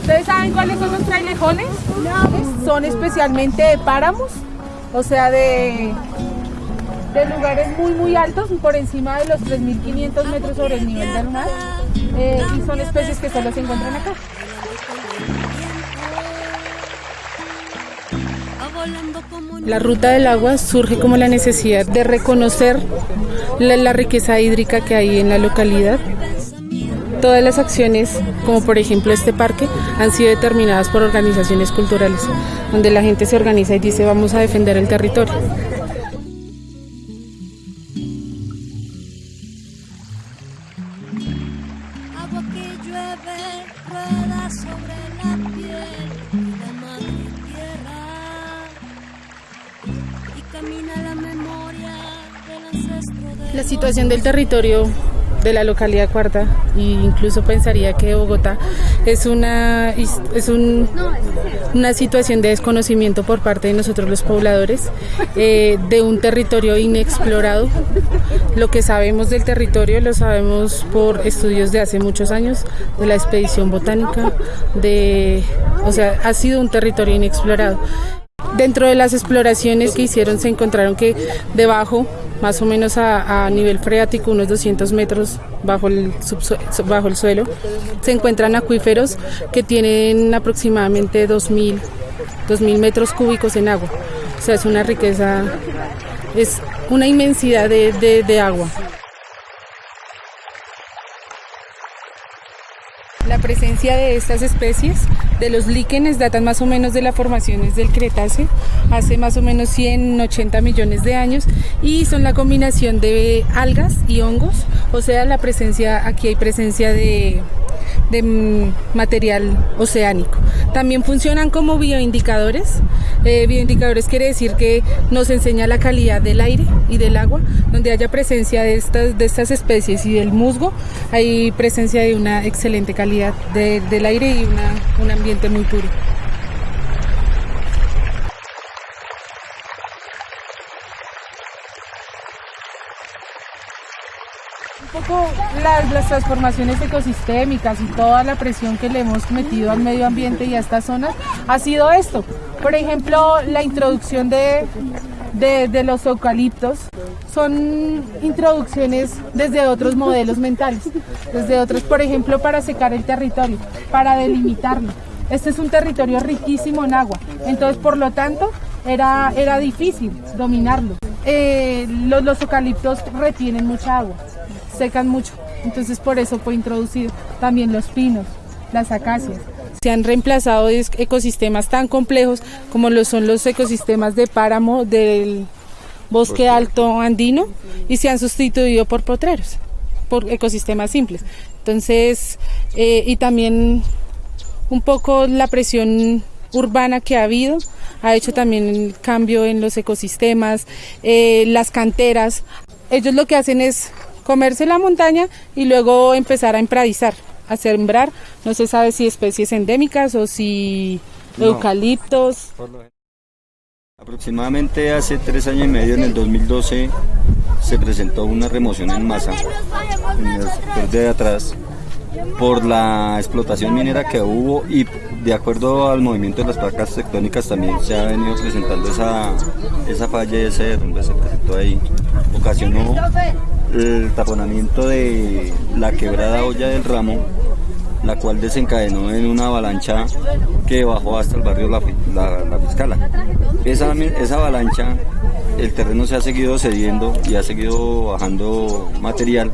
¿Ustedes saben cuáles son los trailejones? Son especialmente de páramos, o sea, de, de lugares muy, muy altos, por encima de los 3.500 metros sobre el nivel del mar. eh, y son especies que solo se encuentran acá. La ruta del agua surge como la necesidad de reconocer la, riqueza hídrica que hay en la localidad. Todas las acciones, como por ejemplo este parque, han sido determinadas por organizaciones culturales, donde la gente se organiza y dice vamos a defender el territorio. La situación del territorio de la localidad cuarta, e incluso pensaría que Bogotá, es una, es un- una situación de desconocimiento por parte de nosotros los pobladores, eh, de un territorio inexplorado. Lo que sabemos del territorio lo sabemos por estudios de hace muchos años, de la expedición botánica, de, o sea, ha sido un territorio inexplorado. Dentro de las exploraciones que hicieron se encontraron que debajo, más o menos a, a nivel freático, unos 200 metros bajo el, bajo el suelo, se encuentran acuíferos que tienen aproximadamente 2.000 2.000 metros cúbicos en agua. O sea, es una riqueza, es una inmensidad de- de agua. La presencia de estas especies, de los líquenes, datan más o menos de las formaciones del Cretáceo, hace más o menos 180 millones de años, y son la combinación de algas y hongos, o sea, la presencia, aquí hay presencia de, de material oceánico. También funcionan como bioindicadores. Eh, bioindicadores quiere decir que nos enseña la calidad del aire y del agua, donde haya presencia de estas, de estas especies y del musgo, hay presencia de una excelente calidad de- del aire y un ambiente muy puro. Las, transformaciones ecosistémicas y toda la presión que le hemos metido al medio ambiente y a estas zonas ha sido esto. Por ejemplo, la introducción de, de, los eucaliptos son introducciones desde otros modelos mentales, desde otros, por ejemplo, para secar el territorio, para delimitarlo. Este es un territorio riquísimo en agua, entonces por lo tanto era, era difícil dominarlo. Eh, los eucaliptos retienen mucha agua, secan mucho, entonces por eso fue introducido. También los pinos, las acacias. Se han reemplazado ecosistemas tan complejos como lo son los ecosistemas de páramo del bosque alto andino y se han sustituido por potreros, por ecosistemas simples. Entonces, eh, y también un poco la presión urbana que ha habido ha hecho también el cambio en los ecosistemas, eh, las canteras. Ellos lo que hacen es comerse la montaña y luego empezar a empradizar, a sembrar, no se sabe si especies endémicas o si No. eucaliptos. Aproximadamente hace tres años y medio, en el 2012, se presentó una remoción en masa en el sector de atrás por la explotación minera que hubo y de acuerdo al movimiento de las placas tectónicas también se ha venido presentando esa, esa falla y ese derrumbe se presentó ahí. Ocasionó el taponamiento de la quebrada olla del ramo la cual desencadenó en una avalancha que bajó hasta el barrio La, la, La Fiscala. Esa, avalancha, el terreno se ha seguido cediendo y ha seguido bajando material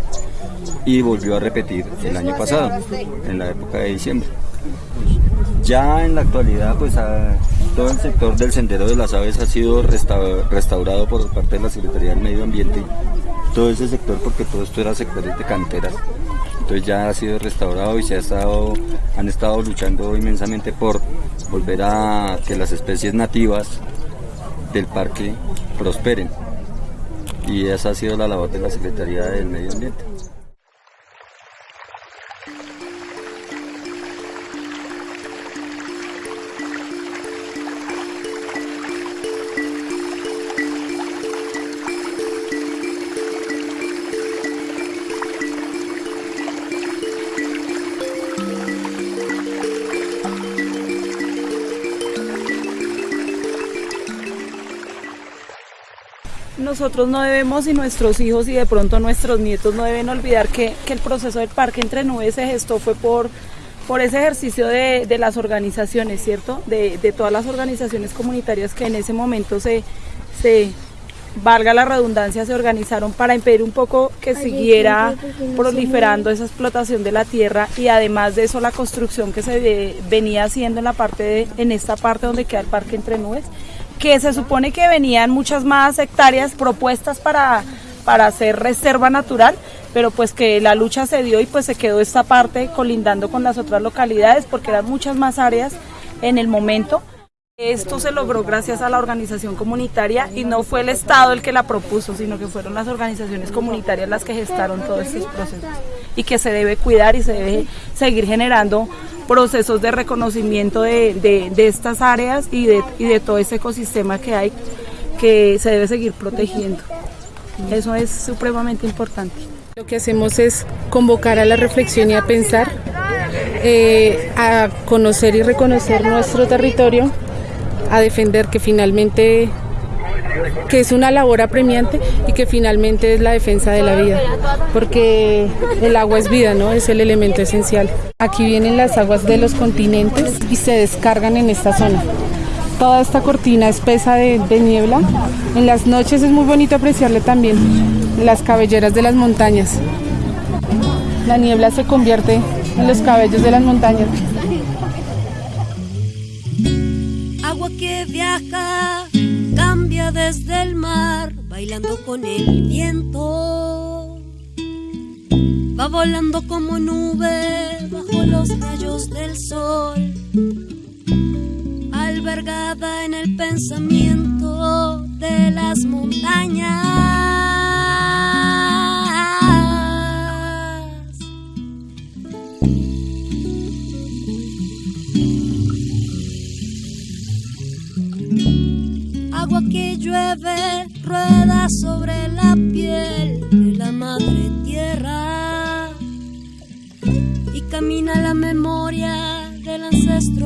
y volvió a repetir el año pasado, en la época de diciembre. Ya en la actualidad, pues todo el sector del sendero de las aves ha sido resta- restaurado por parte de la Secretaría del Medio Ambiente. Todo ese sector, porque todo esto era sectores de canteras. Entonces ya ha sido restaurado y se ha estado, han estado luchando inmensamente por volver a que las especies nativas del parque prosperen. Y esa ha sido la labor de la Secretaría del Medio Ambiente. Nosotros no debemos y nuestros hijos y de pronto nuestros nietos no deben olvidar que, que el proceso del Parque Entre Nubes se gestó fue por, por ese ejercicio de, de las organizaciones, ¿cierto? De, de, todas las organizaciones comunitarias que en ese momento se, se, valga la redundancia, se organizaron para impedir un poco que siguiera proliferando esa explotación de la tierra y además de eso la construcción que se venía haciendo en la parte de, en esta parte donde queda el Parque Entre Nubes que se supone que venían muchas más hectáreas propuestas para, para hacer reserva natural, pero pues que la lucha se dio y pues se quedó esta parte colindando con las otras localidades porque eran muchas más áreas en el momento. Esto se logró gracias a la organización comunitaria y no fue el Estado el que la propuso, sino que fueron las organizaciones comunitarias las que gestaron todos estos procesos y que se debe cuidar y se debe seguir generando procesos de reconocimiento de, de, estas áreas y de, y de todo ese ecosistema que hay que se debe seguir protegiendo. Eso es supremamente importante. Lo que hacemos es convocar a la reflexión y a pensar, eh, a conocer y reconocer nuestro territorio, a defender que finalmente que es una labor apremiante y que finalmente es la defensa de la vida, porque el agua es vida, ¿no? Es el elemento esencial. Aquí vienen las aguas de los continentes y se descargan en esta zona. Toda esta cortina espesa de, de niebla. En las noches es muy bonito apreciarle también las cabelleras de las montañas. La niebla se convierte en los cabellos de las montañas. Cambia desde el mar, bailando con el viento. Va volando como nube bajo los rayos del sol, albergada en el pensamiento de las montañas.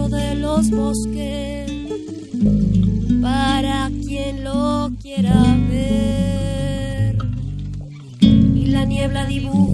De los bosques para quien lo quiera ver. Y la niebla dibuja